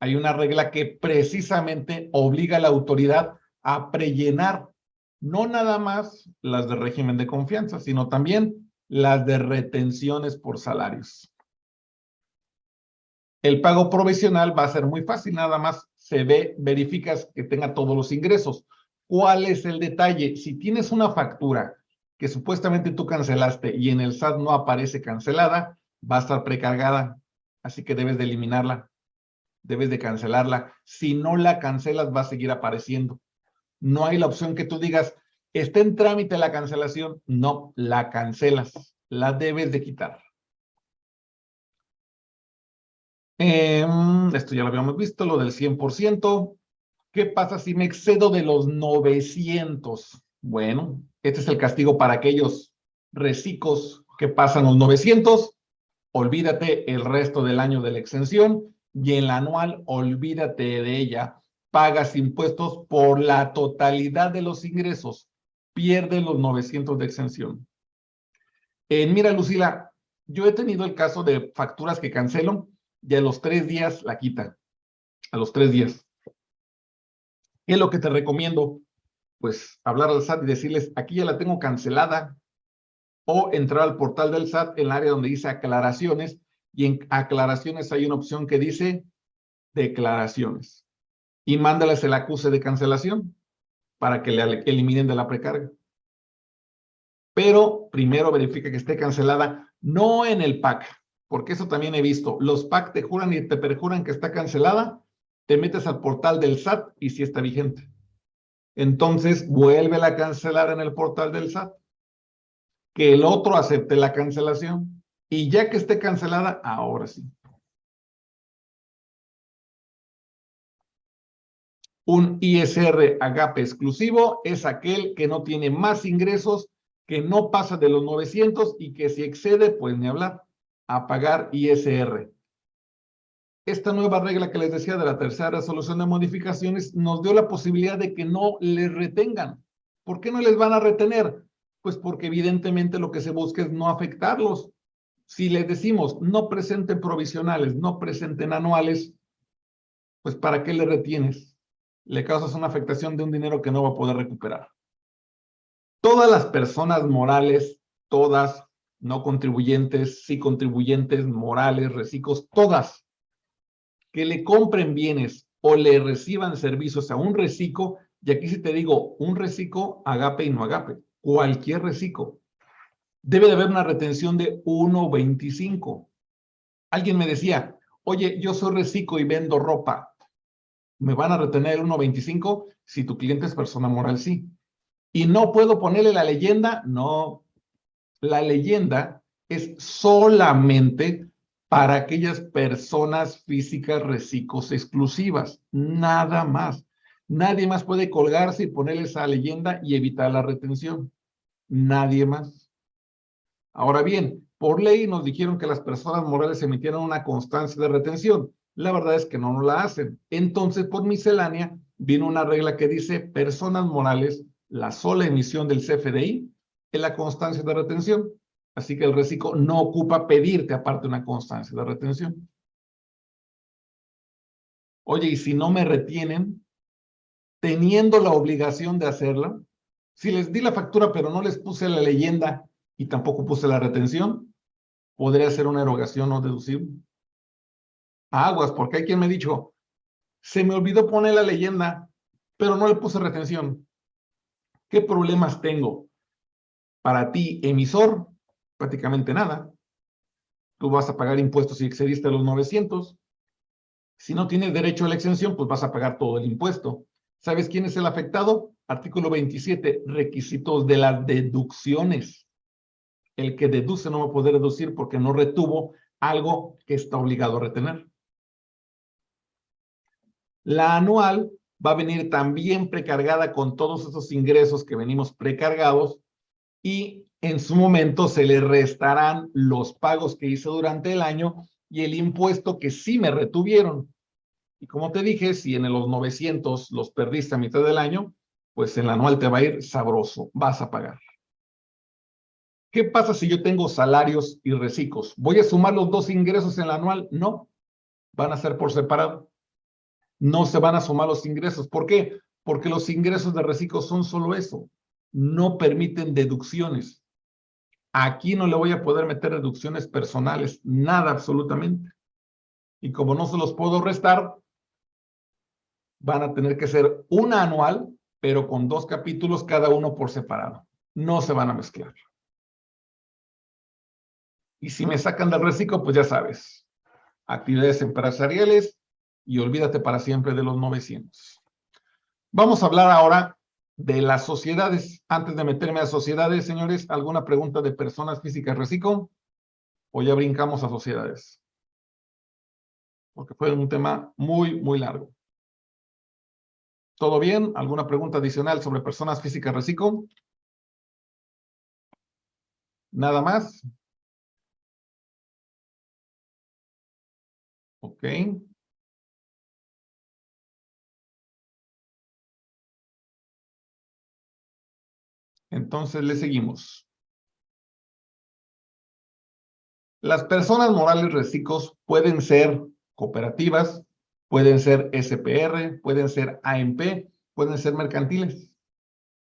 hay una regla que precisamente obliga a la autoridad a prellenar no nada más las de régimen de confianza, sino también las de retenciones por salarios. El pago provisional va a ser muy fácil, nada más se ve, verificas que tenga todos los ingresos. ¿Cuál es el detalle? Si tienes una factura que supuestamente tú cancelaste y en el SAT no aparece cancelada, va a estar precargada, así que debes de eliminarla, debes de cancelarla. Si no la cancelas, va a seguir apareciendo. No hay la opción que tú digas, está en trámite la cancelación. No, la cancelas, la debes de quitar. Em, esto ya lo habíamos visto, lo del 100%. ¿Qué pasa si me excedo de los 900? Bueno, este es el castigo para aquellos recicos que pasan los 900. Olvídate el resto del año de la exención y en la anual, olvídate de ella. Pagas impuestos por la totalidad de los ingresos. Pierdes los 900 de exención. Eh, mira, Lucila, yo he tenido el caso de facturas que cancelo y a los tres días la quita. A los tres días. ¿Qué es lo que te recomiendo? Pues hablar al SAT y decirles, aquí ya la tengo cancelada. O entrar al portal del SAT en el área donde dice aclaraciones. Y en aclaraciones hay una opción que dice declaraciones. Y mándales el acuse de cancelación para que le eliminen de la precarga. Pero primero verifica que esté cancelada, no en el PAC, porque eso también he visto. Los PAC te juran y te perjuran que está cancelada, te metes al portal del SAT y sí está vigente. Entonces, vuelve a cancelar en el portal del SAT. Que el otro acepte la cancelación. Y ya que esté cancelada, ahora sí. Un ISR agape exclusivo es aquel que no tiene más ingresos, que no pasa de los 900 y que si excede, pues ni hablar a pagar ISR. Esta nueva regla que les decía de la tercera resolución de modificaciones nos dio la posibilidad de que no les retengan. ¿Por qué no les van a retener? Pues porque evidentemente lo que se busca es no afectarlos. Si les decimos no presenten provisionales, no presenten anuales, pues ¿para qué le retienes? Le causas una afectación de un dinero que no va a poder recuperar. Todas las personas morales, todas no contribuyentes, sí contribuyentes, morales, recicos, todas que le compren bienes o le reciban servicios a un reciclo, y aquí si te digo un reciclo, agape y no agape, cualquier reciclo, debe de haber una retención de 1.25. Alguien me decía, oye, yo soy reciclo y vendo ropa, ¿me van a retener 1.25? Si tu cliente es persona moral, sí. ¿Y no puedo ponerle la leyenda? No, la leyenda es solamente para aquellas personas físicas reciclos exclusivas, nada más. Nadie más puede colgarse y ponerle esa leyenda y evitar la retención. Nadie más. Ahora bien, por ley nos dijeron que las personas morales emitieron una constancia de retención. La verdad es que no nos la hacen. Entonces, por miscelánea, vino una regla que dice personas morales, la sola emisión del CFDI en la constancia de retención. Así que el reciclo no ocupa pedirte aparte una constancia de retención. Oye, y si no me retienen, teniendo la obligación de hacerla, si les di la factura pero no les puse la leyenda y tampoco puse la retención, podría ser una erogación no deducible. Aguas, porque hay quien me dicho, se me olvidó poner la leyenda, pero no le puse retención. ¿Qué problemas tengo? Para ti, emisor, prácticamente nada. Tú vas a pagar impuestos si excediste los 900. Si no tienes derecho a la exención, pues vas a pagar todo el impuesto. ¿Sabes quién es el afectado? Artículo 27, requisitos de las deducciones. El que deduce no va a poder deducir porque no retuvo algo que está obligado a retener. La anual va a venir también precargada con todos esos ingresos que venimos precargados y en su momento se le restarán los pagos que hice durante el año y el impuesto que sí me retuvieron. Y como te dije, si en los 900 los perdiste a mitad del año, pues el anual te va a ir sabroso, vas a pagar. ¿Qué pasa si yo tengo salarios y reciclos? ¿Voy a sumar los dos ingresos en el anual? No, van a ser por separado. no se van a sumar los ingresos. ¿Por qué? Porque los ingresos de reciclo son solo eso. No permiten deducciones. Aquí no le voy a poder meter deducciones personales, nada absolutamente. Y como no se los puedo restar, van a tener que ser una anual, pero con dos capítulos cada uno por separado. No se van a mezclar. Y si me sacan del reciclo, pues ya sabes, actividades empresariales y olvídate para siempre de los 900. Vamos a hablar ahora de las sociedades. Antes de meterme a sociedades, señores, ¿alguna pregunta de personas físicas reciclo? ¿O ya brincamos a sociedades? Porque fue un tema muy, muy largo. ¿Todo bien? ¿Alguna pregunta adicional sobre personas físicas reciclo? ¿Nada más? Ok. Entonces le seguimos. Las personas morales reciclos pueden ser cooperativas, pueden ser SPR, pueden ser AMP, pueden ser mercantiles,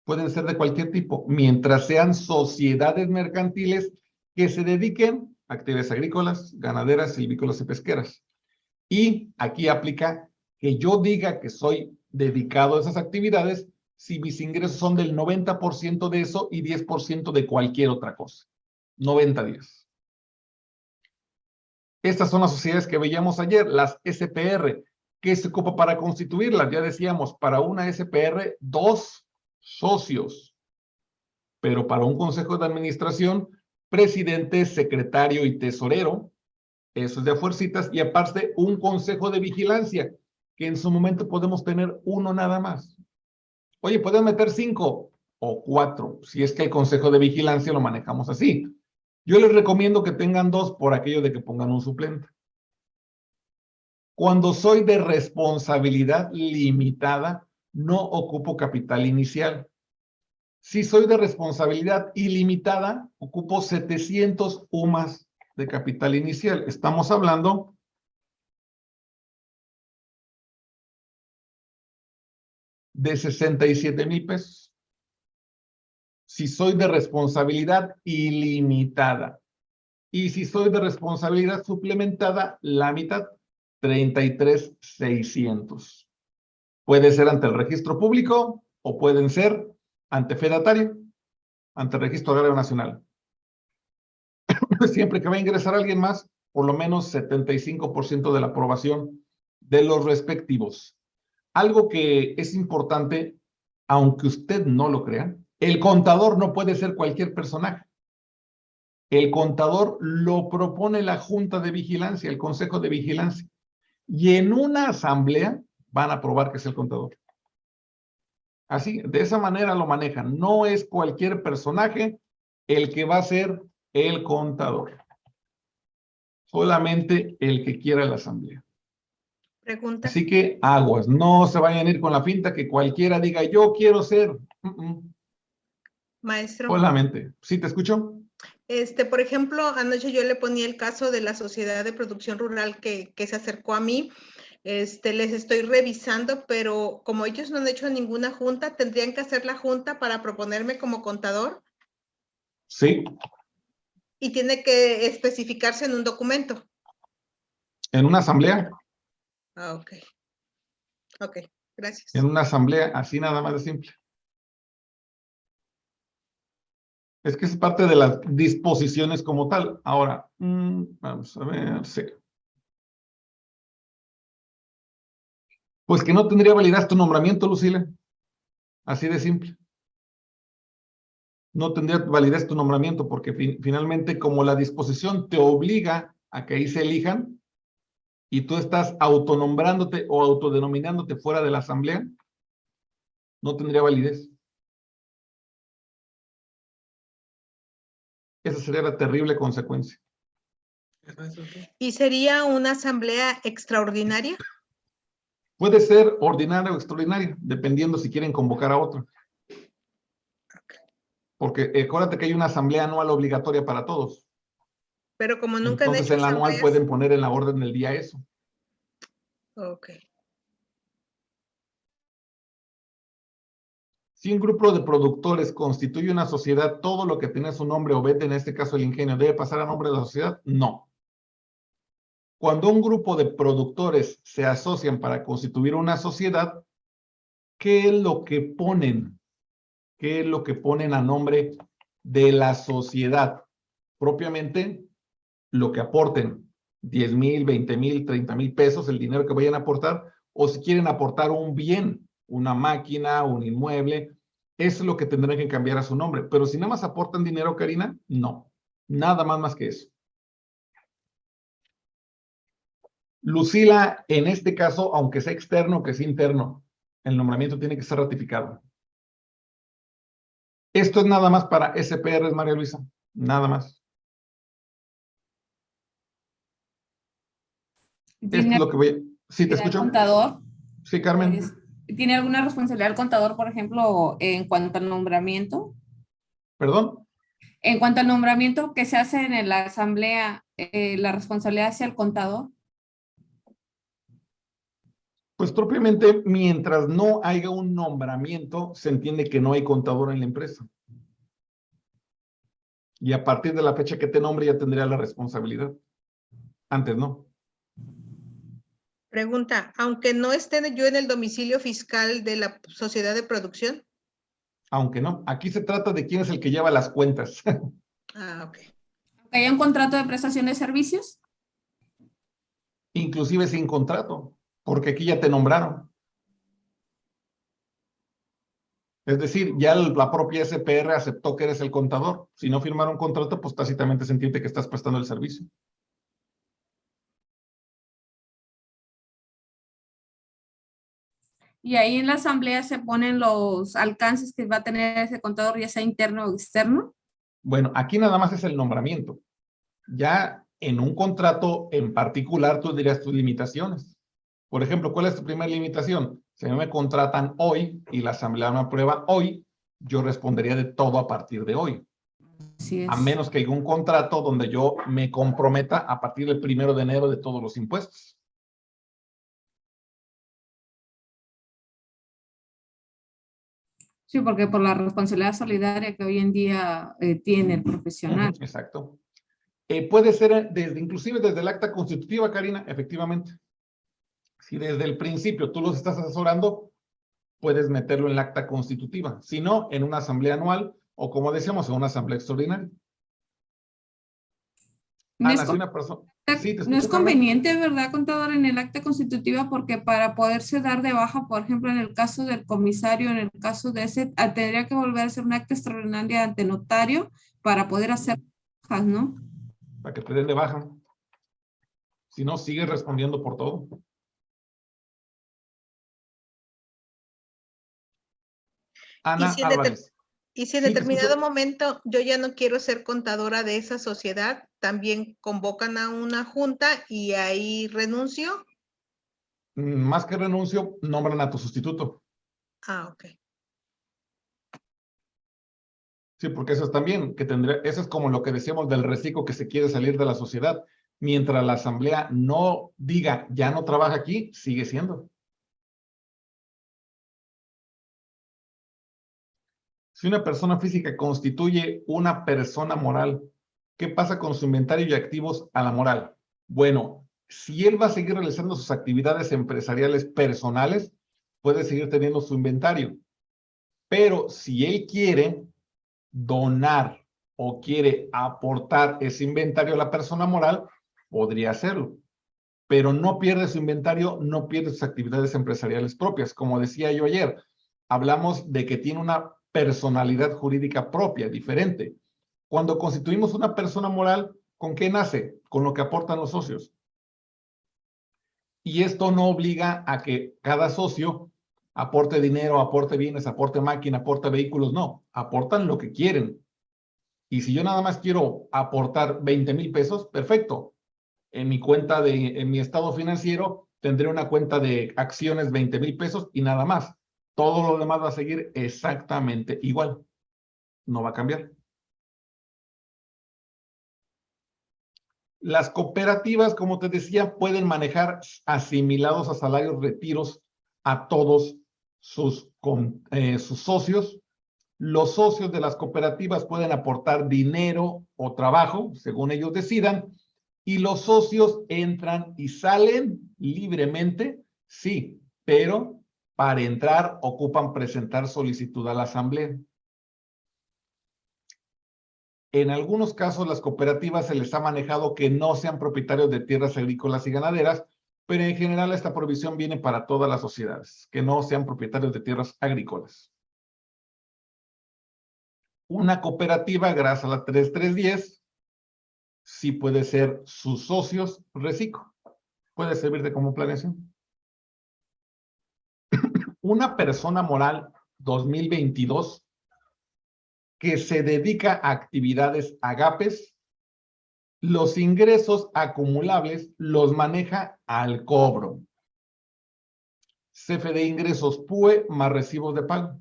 pueden ser de cualquier tipo, mientras sean sociedades mercantiles que se dediquen a actividades agrícolas, ganaderas, silvícolas y pesqueras. Y aquí aplica que yo diga que soy dedicado a esas actividades si mis ingresos son del 90% de eso y 10% de cualquier otra cosa. 90-10. Estas son las sociedades que veíamos ayer, las SPR. ¿Qué se ocupa para constituirlas? Ya decíamos, para una SPR, dos socios. Pero para un consejo de administración, presidente, secretario y tesorero, eso es de fuercitas, y aparte un consejo de vigilancia, que en su momento podemos tener uno nada más. Oye, pueden meter cinco o cuatro, si es que el consejo de vigilancia lo manejamos así. Yo les recomiendo que tengan dos por aquello de que pongan un suplente. Cuando soy de responsabilidad limitada, no ocupo capital inicial. Si soy de responsabilidad ilimitada, ocupo 700 UMAS de capital inicial. Estamos hablando de 67 mil pesos. Si soy de responsabilidad ilimitada. Y si soy de responsabilidad suplementada, la mitad, 33,600. Puede ser ante el registro público o pueden ser ante fedatario, ante el registro agrario nacional. siempre que va a ingresar alguien más, por lo menos 75% de la aprobación de los respectivos. Algo que es importante, aunque usted no lo crea, el contador no puede ser cualquier personaje. El contador lo propone la Junta de Vigilancia, el Consejo de Vigilancia. Y en una asamblea van a aprobar que es el contador. Así, de esa manera lo manejan. No es cualquier personaje el que va a ser el contador. Solamente el que quiera la asamblea. Pregunta. Así que aguas, no se vayan a ir con la finta que cualquiera diga yo quiero ser. Maestro. Solamente. ¿Sí te escucho? Este, por ejemplo, anoche yo le ponía el caso de la sociedad de producción rural que, que se acercó a mí. Este, les estoy revisando, pero como ellos no han hecho ninguna junta, ¿tendrían que hacer la junta para proponerme como contador? Sí, y tiene que especificarse en un documento. en una asamblea. Ah, ok. Ok, gracias. En una asamblea, así nada más de simple. Es que es parte de las disposiciones como tal. Ahora, mm, vamos a ver, sí. Pues que no tendría validez tu nombramiento, Lucile. Así de simple. No tendría validez tu nombramiento porque finalmente como la disposición te obliga a que ahí se elijan y tú estás autonombrándote o autodenominándote fuera de la asamblea, no tendría validez. Esa sería la terrible consecuencia. ¿Y sería una asamblea extraordinaria? Puede ser ordinaria o extraordinaria, dependiendo si quieren convocar a otro. Porque acuérdate que hay una asamblea anual obligatoria para todos. Pero como nunca Entonces, en la anual pueden poner en la orden del día eso. Ok. Si un grupo de productores constituye una sociedad, todo lo que tiene su nombre o vete, en este caso el ingenio, debe pasar a nombre de la sociedad, no. Cuando un grupo de productores se asocian para constituir una sociedad, ¿qué es lo que ponen? ¿Qué es lo que ponen a nombre de la sociedad? Propiamente, lo que aporten, 10 mil, 20 mil, 30 mil pesos, el dinero que vayan a aportar, o si quieren aportar un bien, una máquina, un inmueble, es lo que tendrán que cambiar a su nombre. Pero si nada más aportan dinero, Karina, no. Nada más más que eso. Lucila, en este caso, aunque sea externo que sea interno, el nombramiento tiene que ser ratificado. Esto es nada más para SPRs, María Luisa. Nada más. Esto es lo que voy a... ¿Sí te escucho? contador? Sí, Carmen. ¿Tiene alguna responsabilidad el contador, por ejemplo, en cuanto al nombramiento? ¿Perdón? En cuanto al nombramiento que se hace en la asamblea, eh, ¿la responsabilidad hacia el contador? Pues propiamente, mientras no haya un nombramiento, se entiende que no hay contador en la empresa. Y a partir de la fecha que te nombre ya tendría la responsabilidad. Antes no. Pregunta, aunque no esté yo en el domicilio fiscal de la sociedad de producción. Aunque no. Aquí se trata de quién es el que lleva las cuentas. ah, ok. Aunque haya un contrato de prestación de servicios. Inclusive sin contrato porque aquí ya te nombraron. Es decir, ya la propia SPR aceptó que eres el contador. Si no firmaron contrato, pues tácitamente se entiende que estás prestando el servicio. Y ahí en la asamblea se ponen los alcances que va a tener ese contador, ya sea interno o externo. Bueno, aquí nada más es el nombramiento. Ya en un contrato en particular tú dirías tus limitaciones. Por ejemplo, ¿cuál es tu primera limitación? Si me contratan hoy y la asamblea me aprueba hoy, yo respondería de todo a partir de hoy. A menos que haya un contrato donde yo me comprometa a partir del primero de enero de todos los impuestos. Sí, porque por la responsabilidad solidaria que hoy en día eh, tiene el profesional. Exacto. Eh, puede ser desde, inclusive desde el acta constitutiva, Karina, efectivamente. Si desde el principio tú los estás asesorando, puedes meterlo en la acta constitutiva. Si no, en una asamblea anual o como decíamos, en una asamblea extraordinaria. No, es, una persona... no es conveniente, ¿verdad, contador, en el acta constitutiva? Porque para poderse dar de baja, por ejemplo, en el caso del comisario, en el caso de ese, ah, tendría que volver a hacer un acta extraordinaria ante notario para poder hacer bajas, ¿no? Para que te den de baja. Si no, sigue respondiendo por todo. Y si en, determinado momento yo ya no quiero ser contadora de esa sociedad, también convocan a una junta y ahí renuncio. Mm, más que renuncio, nombran a tu sustituto. Ah, ok. Sí, porque eso es también, que tendría, eso es como lo que decíamos del reciclo que se quiere salir de la sociedad. Mientras la asamblea no diga, ya no trabaja aquí, sigue siendo. Si una persona física constituye una persona moral, ¿qué pasa con su inventario y activos a la moral? Bueno, si él va a seguir realizando sus actividades empresariales personales, puede seguir teniendo su inventario. Pero si él quiere donar o quiere aportar ese inventario a la persona moral, podría hacerlo. Pero no pierde su inventario, no pierde sus actividades empresariales propias. Como decía yo ayer, hablamos de que tiene una personalidad jurídica propia, diferente. Cuando constituimos una persona moral, ¿con qué nace? Con lo que aportan los socios. Y esto no obliga a que cada socio aporte dinero, aporte bienes, aporte máquina, aporte vehículos, no, aportan lo que quieren. Y si yo nada más quiero aportar 20 mil pesos, perfecto. En mi cuenta de, en mi estado financiero, tendré una cuenta de acciones 20 mil pesos y nada más. Todo lo demás va a seguir exactamente igual. No va a cambiar. Las cooperativas, como te decía, pueden manejar asimilados a salarios retiros a todos sus, eh, sus socios. Los socios de las cooperativas pueden aportar dinero o trabajo, según ellos decidan, y los socios entran y salen libremente, sí, pero para entrar ocupan presentar solicitud a la asamblea. En algunos casos, las cooperativas se les ha manejado que no sean propietarios de tierras agrícolas y ganaderas, pero en general esta provisión viene para todas las sociedades, que no sean propietarios de tierras agrícolas. Una cooperativa, gracias a la 3310, sí puede ser sus socios reciclo. Puede servirte como planeación. Una persona moral 2022 que se dedica a actividades agapes, los ingresos acumulables los maneja al cobro. CFD ingresos PUE más recibos de pago.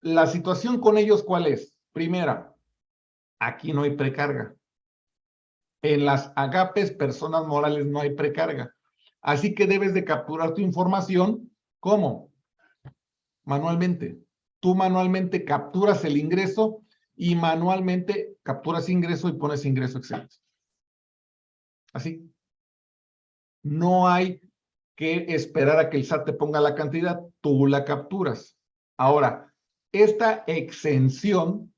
La situación con ellos, ¿cuál es? Primera, aquí no hay precarga. En las agapes, personas morales, no hay precarga. Así que debes de capturar tu información, ¿cómo? Manualmente tú manualmente capturas el ingreso y manualmente capturas ingreso y pones ingreso excelente. Así. No hay que esperar a que el SAT te ponga la cantidad, tú la capturas. Ahora, esta exención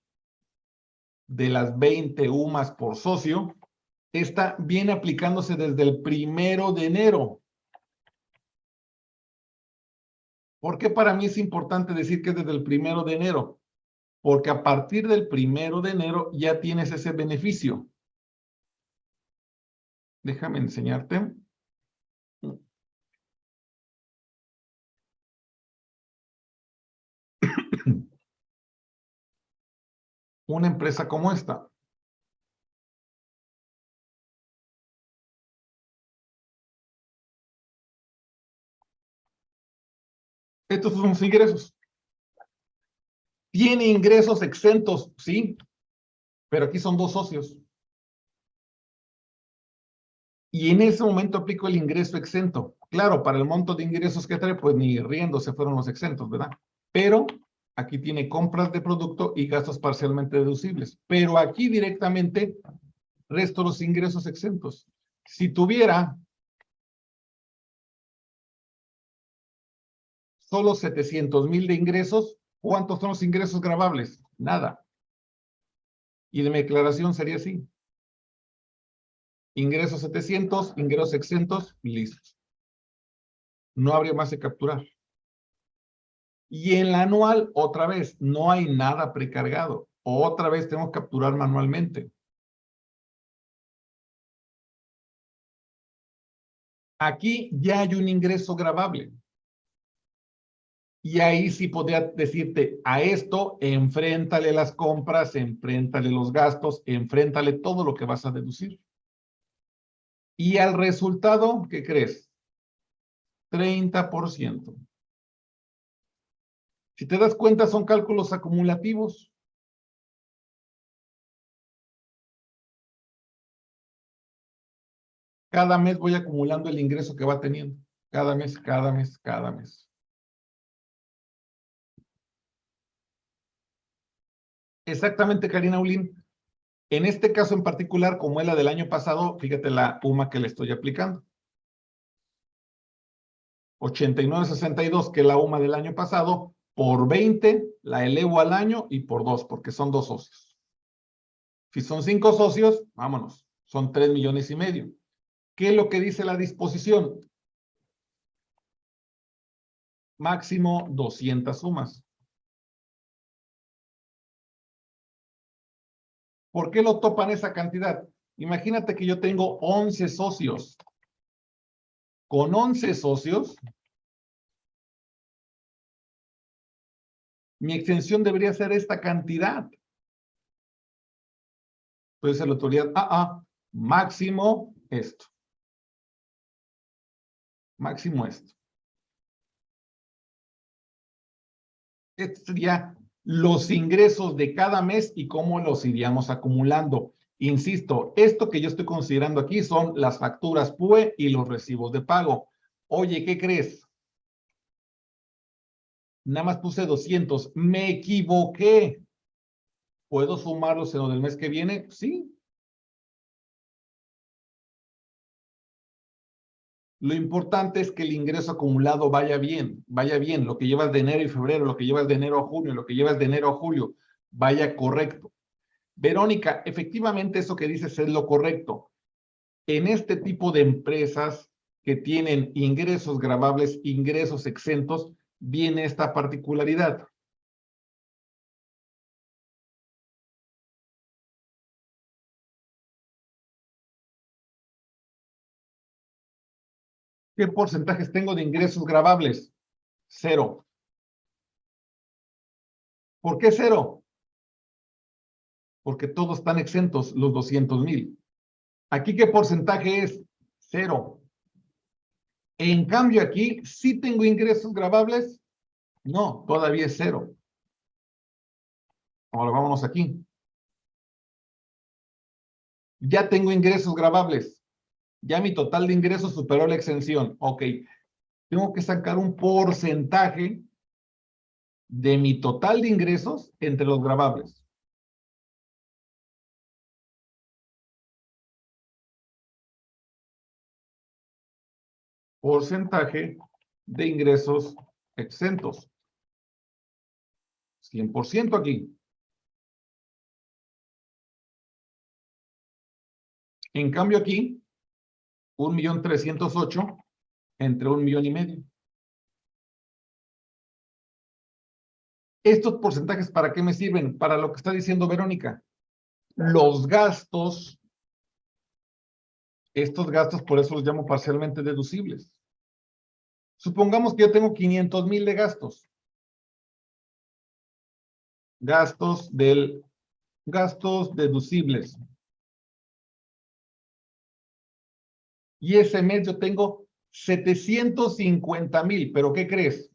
de las 20 UMAS por socio, está viene aplicándose desde el primero de enero. ¿Por qué para mí es importante decir que es desde el primero de enero? Porque a partir del primero de enero ya tienes ese beneficio. Déjame enseñarte. Una empresa como esta. Estos son sus ingresos. ¿Tiene ingresos exentos? Sí, pero aquí son dos socios. Y en ese momento aplico el ingreso exento. Claro, para el monto de ingresos que trae, pues ni riendo se fueron los exentos, ¿verdad? Pero aquí tiene compras de producto y gastos parcialmente deducibles. Pero aquí directamente resto los ingresos exentos. Si tuviera solo 700 mil de ingresos, ¿cuántos son los ingresos grabables? Nada. Y de mi declaración sería así. Ingresos 700, ingresos exentos, listos. No habría más de capturar. Y en la anual, otra vez, no hay nada precargado. Otra vez tengo que capturar manualmente. Aquí ya hay un ingreso grabable. Y ahí sí podría decirte, a esto, enfréntale las compras, enfréntale los gastos, enfréntale todo lo que vas a deducir. Y al resultado, ¿qué crees? 30%. Si te das cuenta, son cálculos acumulativos. Cada mes voy acumulando el ingreso que va teniendo. Cada mes, cada mes, cada mes. Exactamente, Karina Ulín. En este caso en particular, como es la del año pasado, fíjate la UMA que le estoy aplicando. 89.62, que es la UMA del año pasado, por 20 la elevo al año y por 2, porque son dos socios. Si son cinco socios, vámonos, son 3 millones y medio. ¿Qué es lo que dice la disposición? Máximo 200 sumas. ¿Por qué lo topan esa cantidad? Imagínate que yo tengo 11 socios. Con 11 socios, mi extensión debería ser esta cantidad. Entonces la autoridad, ah, ah, máximo esto. Máximo esto. Este sería los ingresos de cada mes y cómo los iríamos acumulando. Insisto, esto que yo estoy considerando aquí son las facturas PUE y los recibos de pago. Oye, ¿qué crees? Nada más puse 200. Me equivoqué. ¿Puedo sumarlos en del mes que viene? Sí. Lo importante es que el ingreso acumulado vaya bien, vaya bien. Lo que llevas de enero y febrero, lo que llevas de enero a junio, lo que llevas de enero a julio, vaya correcto. Verónica, efectivamente eso que dices es lo correcto. En este tipo de empresas que tienen ingresos grabables, ingresos exentos, viene esta particularidad. ¿Qué porcentajes tengo de ingresos grabables? Cero. ¿Por qué cero? Porque todos están exentos, los 200 mil. ¿Aquí qué porcentaje es? Cero. En cambio aquí, ¿sí tengo ingresos grabables? No, todavía es cero. Ahora vámonos aquí. Ya tengo ingresos grabables. Ya mi total de ingresos superó la exención. Ok. Tengo que sacar un porcentaje de mi total de ingresos entre los grabables. Porcentaje de ingresos exentos. 100% aquí. En cambio aquí, un millón trescientos ocho entre un millón y medio. Estos porcentajes, ¿para qué me sirven? Para lo que está diciendo Verónica. Los gastos, estos gastos, por eso los llamo parcialmente deducibles. Supongamos que yo tengo 500 mil de gastos. Gastos del, gastos deducibles. Y ese mes yo tengo 750 mil, pero ¿qué crees?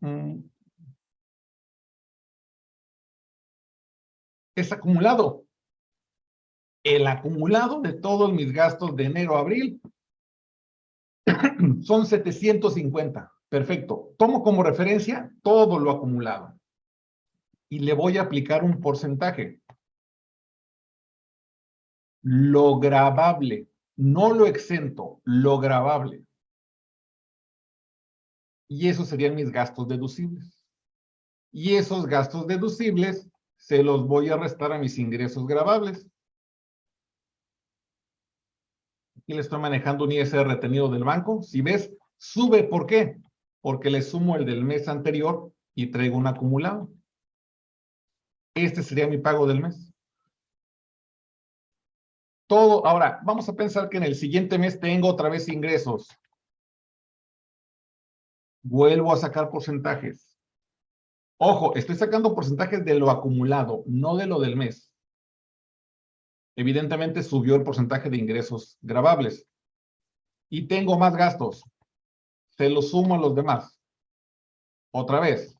Mm. Es acumulado. El acumulado de todos mis gastos de enero a abril son 750. Perfecto. Tomo como referencia todo lo acumulado. Y le voy a aplicar un porcentaje. Lo grabable no lo exento, lo grabable. Y esos serían mis gastos deducibles. Y esos gastos deducibles se los voy a restar a mis ingresos grabables. Aquí le estoy manejando un ISR retenido del banco. Si ves, sube. ¿Por qué? Porque le sumo el del mes anterior y traigo un acumulado. Este sería mi pago del mes todo. Ahora, vamos a pensar que en el siguiente mes tengo otra vez ingresos. Vuelvo a sacar porcentajes. Ojo, estoy sacando porcentajes de lo acumulado, no de lo del mes. Evidentemente subió el porcentaje de ingresos grabables. Y tengo más gastos. Se los sumo a los demás. Otra vez.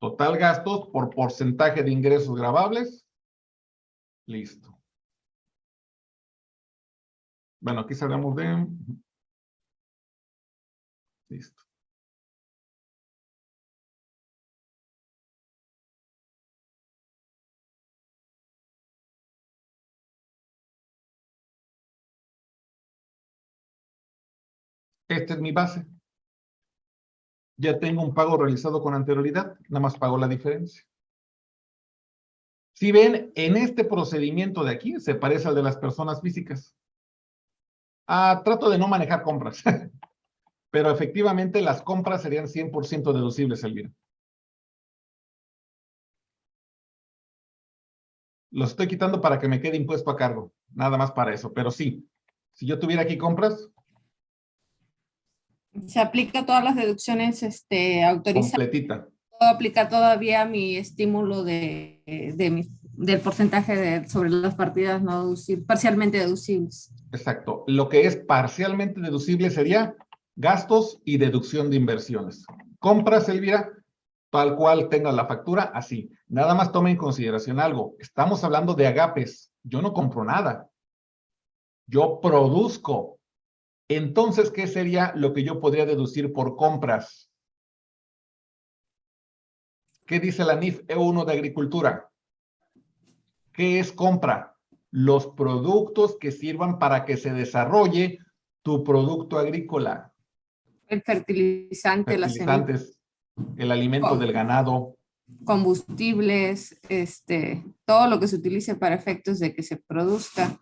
Total gastos por porcentaje de ingresos grabables. Listo. Bueno, aquí sabemos de... Listo. Esta es mi base. Ya tengo un pago realizado con anterioridad, nada más pago la diferencia. Si ven, en este procedimiento de aquí se parece al de las personas físicas. Ah, trato de no manejar compras. Pero efectivamente las compras serían 100% deducibles, Elvira. Los estoy quitando para que me quede impuesto a cargo. Nada más para eso. Pero sí, si yo tuviera aquí compras. Se aplica todas las deducciones este, autorizadas. Completita. Puedo aplicar todavía mi estímulo de, de del porcentaje sobre las partidas no deducibles, parcialmente deducibles. Exacto. Lo que es parcialmente deducible sería gastos y deducción de inversiones. Compras, Elvira, tal cual tenga la factura, así. Nada más tome en consideración algo. Estamos hablando de agapes. Yo no compro nada. Yo produzco. Entonces, ¿qué sería lo que yo podría deducir por compras? ¿Qué dice la NIF E1 de Agricultura? ¿Qué es compra? Los productos que sirvan para que se desarrolle tu producto agrícola. El fertilizante, Fertilizantes, el alimento del ganado. Combustibles, este, todo lo que se utilice para efectos de que se produzca.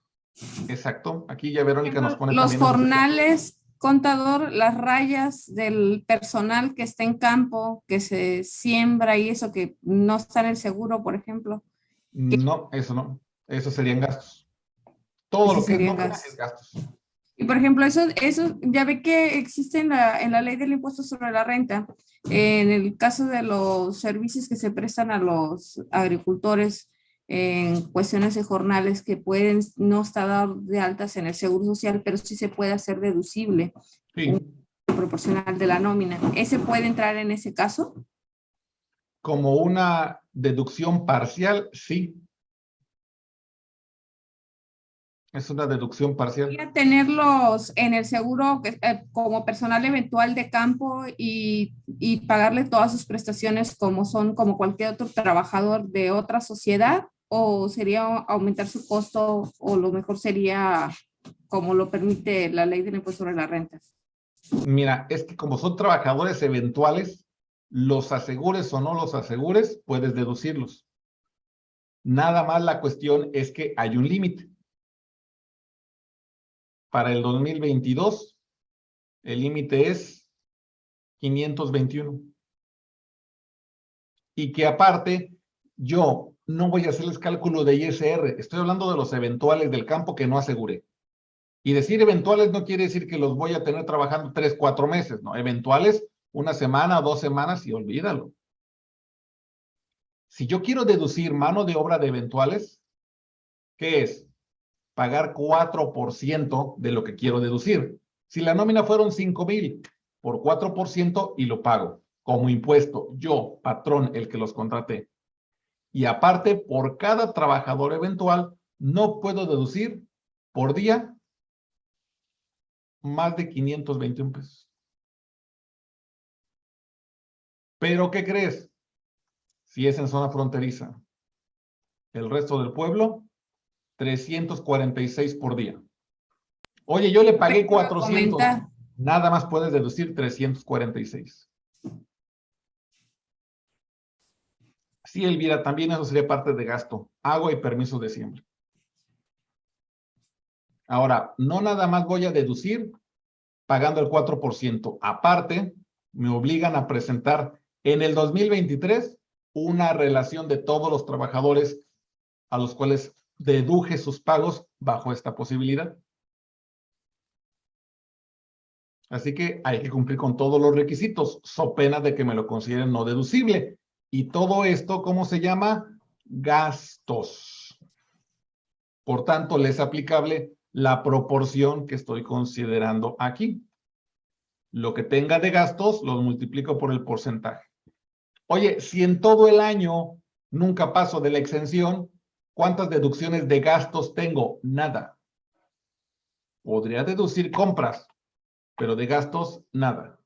Exacto. Aquí ya Verónica nos pone Los jornales, contador, las rayas del personal que está en campo, que se siembra y eso que no está en el seguro, por ejemplo. No, eso no. Eso serían gastos. Todo lo que no es gastos. Y por ejemplo, eso, eso ya ve que existe en la, en la ley del impuesto sobre la renta. En el caso de los servicios que se prestan a los agricultores, en cuestiones de jornales que pueden no estar de altas en el seguro social, pero sí se puede hacer deducible proporcional de la nómina. ¿Ese puede entrar en ese caso? Como una deducción parcial, sí. Es una deducción parcial. tenerlos en el seguro eh, como personal eventual de campo y, y, pagarle todas sus prestaciones como son como cualquier otro trabajador de otra sociedad o sería aumentar su costo o lo mejor sería como lo permite la ley del impuesto sobre las rentas? Mira, es que como son trabajadores eventuales, los asegures o no los asegures, puedes deducirlos. Nada más la cuestión es que hay un límite. Para el 2022, el límite es 521. Y que aparte, yo no voy a hacerles cálculo de ISR. Estoy hablando de los eventuales del campo que no aseguré. Y decir eventuales no quiere decir que los voy a tener trabajando tres, cuatro meses, ¿no? Eventuales, una semana, dos semanas y olvídalo. Si yo quiero deducir mano de obra de eventuales, ¿qué es? Pagar 4% de lo que quiero deducir. Si la nómina fueron 5 mil por 4% y lo pago como impuesto, yo, patrón, el que los contraté. Y aparte, por cada trabajador eventual, no puedo deducir por día más de 521 pesos. Pero, ¿qué crees? Si es en zona fronteriza. El resto del pueblo, 346 por día. Oye, yo le pagué 400. Nada más puedes deducir 346. Sí, Elvira, también eso sería parte de gasto. Agua y permiso de siembra. Ahora, no nada más voy a deducir pagando el 4%. Aparte, me obligan a presentar en el 2023 una relación de todos los trabajadores a los cuales deduje sus pagos bajo esta posibilidad. Así que hay que cumplir con todos los requisitos, so pena de que me lo consideren no deducible. Y todo esto, ¿cómo se llama? Gastos. Por tanto, le es aplicable la proporción que estoy considerando aquí. Lo que tenga de gastos, lo multiplico por el porcentaje. Oye, si en todo el año nunca paso de la exención, ¿cuántas deducciones de gastos tengo? Nada. Podría deducir compras, pero de gastos, nada.